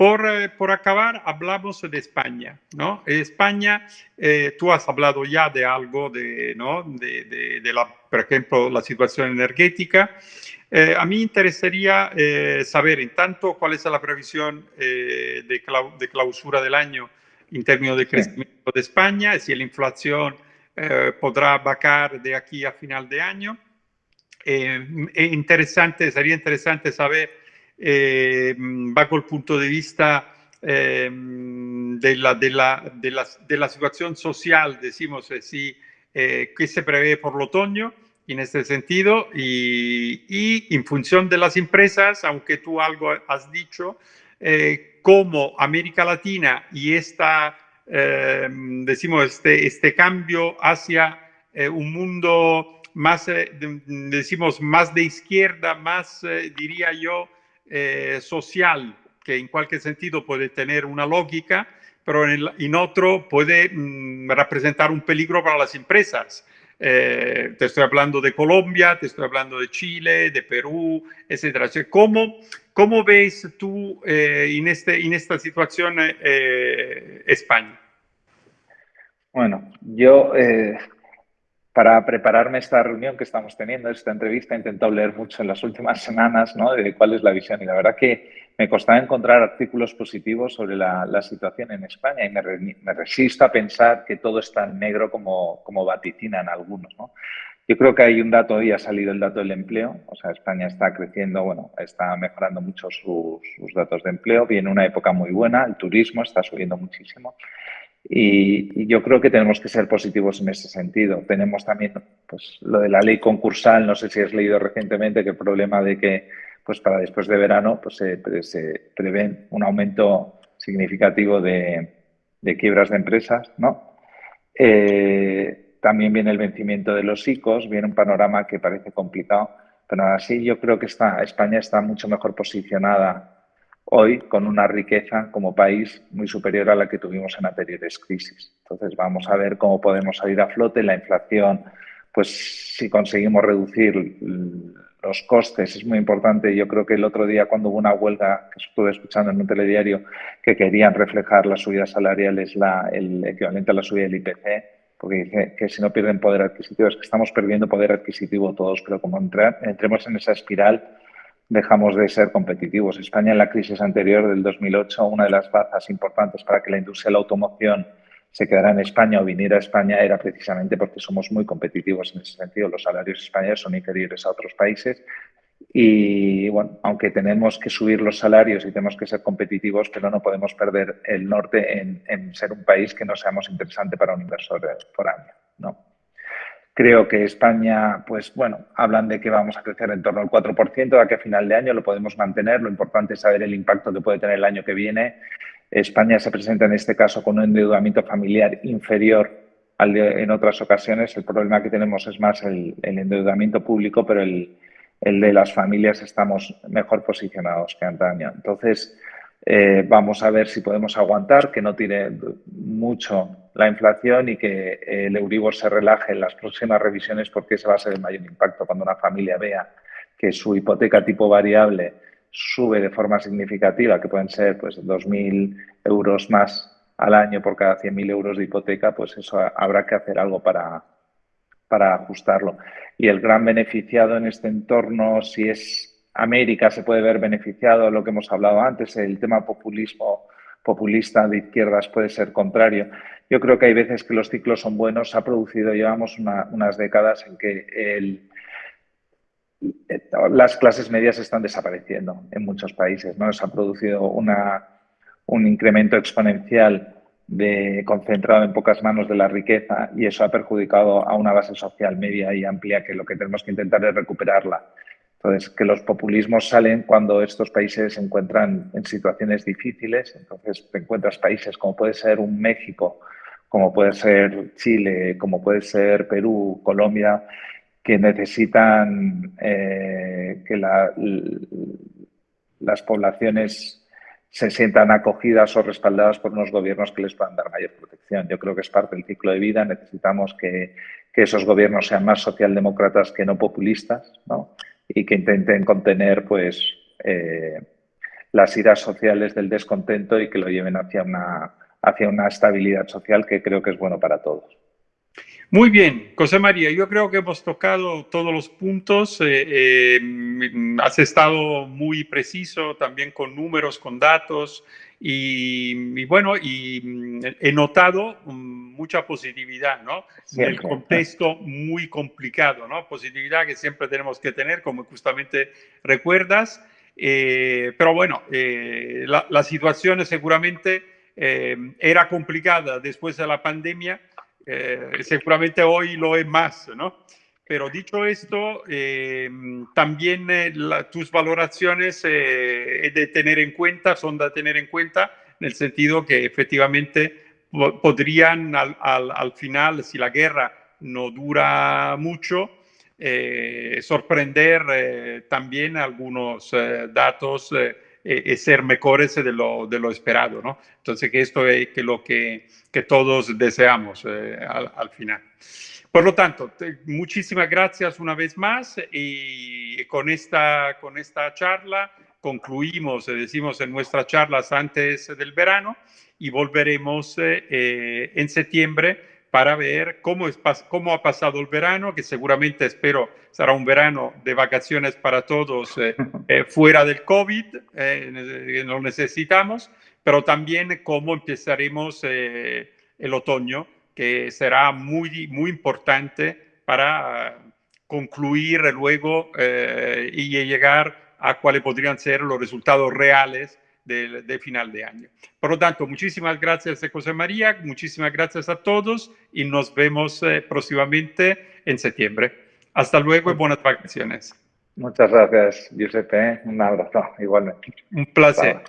por, eh, por, acabar, hablamos de España, ¿no? España, eh, tú has hablado ya de algo de, ¿no? de, de, de la, por ejemplo, la situación energética. Eh, a mí interesaría eh, saber, en tanto, cuál es la previsión eh, de, clau de, clausura del año en términos de crecimiento de España, si la inflación podrá bajar de aquí a final de año. interesante, sería interesante saber eh, bajo el punto de vista eh, de, la, de, la, de, la, de, la, situación social, decimos así, eh, que se prevé por el otoño en este sentido y, y, en función de las empresas, aunque tú algo has dicho, eh, como América Latina y esta, eh, decimos, este, este cambio hacia eh, un mundo más, decimos, más de izquierda, más, diría yo, eh, social, que en cualquier sentido puede tener una lógica, pero en, el, en otro puede mm, representar un peligro para las empresas. Eh, te estoy hablando de Colombia, te estoy hablando de Chile, de Perú, etcétera. ¿Cómo, cómo ves tú eh, en, este, en esta situación eh, España? Bueno, yo eh, para prepararme esta reunión que estamos teniendo, esta entrevista, he intentado leer mucho en las últimas semanas ¿no? de cuál es la visión y la verdad que me costaba encontrar artículos positivos sobre la, la situación en España y me, re, me, resisto a pensar que todo es tan negro como, como vaticinan algunos. ¿no? Yo creo que hay un dato, hoy ha salido el dato del empleo, o sea, España está creciendo, bueno, está mejorando mucho sus, sus datos de empleo, viene una época muy buena, el turismo está subiendo muchísimo. Y, y, yo creo que tenemos que ser positivos en ese sentido. Tenemos también pues, lo de la ley concursal, no sé si has leído recientemente que el problema de que pues, para después de verano pues, se, se prevé un aumento significativo de, de quiebras de empresas. ¿no? Eh, también viene el vencimiento de los ICOs, viene un panorama que parece complicado, pero así yo creo que está, España está mucho mejor posicionada hoy con una riqueza como país muy superior a la que tuvimos en anteriores crisis. Entonces vamos a ver cómo podemos salir a flote. La inflación, pues si conseguimos reducir los costes es muy importante. Yo creo que el otro día cuando hubo una huelga que estuve escuchando en un telediario que querían reflejar las subidas salariales, la, el equivalente a la subida del IPC, porque dice que si no pierden poder adquisitivo es que estamos perdiendo poder adquisitivo todos, pero como entremos en esa espiral dejamos de ser competitivos. España en la crisis anterior del 2008, una de las bazas importantes para que la industria de la automoción se quedara en España o viniera a España era precisamente porque somos muy competitivos en ese sentido. Los salarios españoles son inferiores a otros países y, bueno, aunque tenemos que subir los salarios y tenemos que ser competitivos, pero no podemos perder el norte en, ser un país que no seamos interesante para un inversor foráneo. Creo que España, pues bueno, hablan de que vamos a crecer en torno al 4%, de aquí a final de año lo podemos mantener. Lo importante es saber el impacto que puede tener el año que viene. España se presenta en este caso con un endeudamiento familiar inferior al de en otras ocasiones. El problema que tenemos es más el, el endeudamiento público, pero el, el, de las familias estamos mejor posicionados que antaño. Entonces, eh, vamos a ver si podemos aguantar, que no tire mucho la inflación y que el Euribor se relaje en las próximas revisiones porque ese va a ser el mayor impacto cuando una familia vea que su hipoteca tipo variable sube de forma significativa, que pueden ser pues 2.000 euros más al año por cada 100.000 euros de hipoteca, pues eso habrá que hacer algo para, para ajustarlo. Y el gran beneficiado en este entorno, si es América, se puede ver beneficiado, lo que hemos hablado antes, el tema populismo populista de izquierdas puede ser contrario. Yo creo que hay veces que los ciclos son buenos. Se ha producido, llevamos una, unas décadas en que las clases medias están desapareciendo en muchos países. ¿no? Se ha producido un incremento exponencial de, concentrado en pocas manos de la riqueza y eso ha perjudicado a una base social media y amplia que lo que tenemos que intentar es recuperarla. Entonces, que los populismos salen cuando estos países se encuentran en situaciones difíciles. Entonces, te encuentras países como puede ser un México, como puede ser Chile, como puede ser Perú, Colombia, que necesitan eh, que la, las poblaciones se sientan acogidas o respaldadas por unos gobiernos que les puedan dar mayor protección. Yo creo que es parte del ciclo de vida. Necesitamos que, que esos gobiernos sean más socialdemócratas que no populistas, ¿no? Y que intenten contener pues, eh, las iras sociales del descontento y que lo lleven hacia una, hacia una estabilidad social que creo que es bueno para todos. Muy bien, José María, yo creo que hemos tocado todos los puntos. Eh, eh, has estado muy preciso también con números, con datos y, bueno, y mm, he notado mm, mucha positividad, ¿no? En el contexto muy complicado, ¿no? Positividad que siempre tenemos que tener, como justamente recuerdas. Eh, pero bueno, la, la, situación seguramente era complicada después de la pandemia eh, seguramente hoy lo es más, ¿no? Pero dicho esto, eh, también eh, tus valoraciones de tener en cuenta, son de tener en cuenta en el sentido que efectivamente podrían al, al, final, si la guerra no dura mucho, sorprender también algunos datos y ser mejores de lo, de lo esperado, ¿no? Entonces, que esto es que lo que, que todos deseamos eh, al, al, final. Por lo tanto, muchísimas gracias una vez más y con esta, con esta charla concluimos, eh, decimos en nuestras charlas antes del verano y volveremos eh, en septiembre para ver cómo, es, cómo ha pasado el verano, que seguramente espero será un verano de vacaciones para todos eh, eh, fuera del COVID, eh, lo necesitamos, pero también cómo empezaremos el otoño, que será muy, muy importante para concluir luego y llegar a cuáles podrían ser los resultados reales de, final de año. Por lo tanto, muchísimas gracias, José María, muchísimas gracias a todos y nos vemos eh, próximamente en septiembre. Hasta luego y buenas vacaciones. Muchas gracias, Giuseppe. Un abrazo, igualmente. Un placer.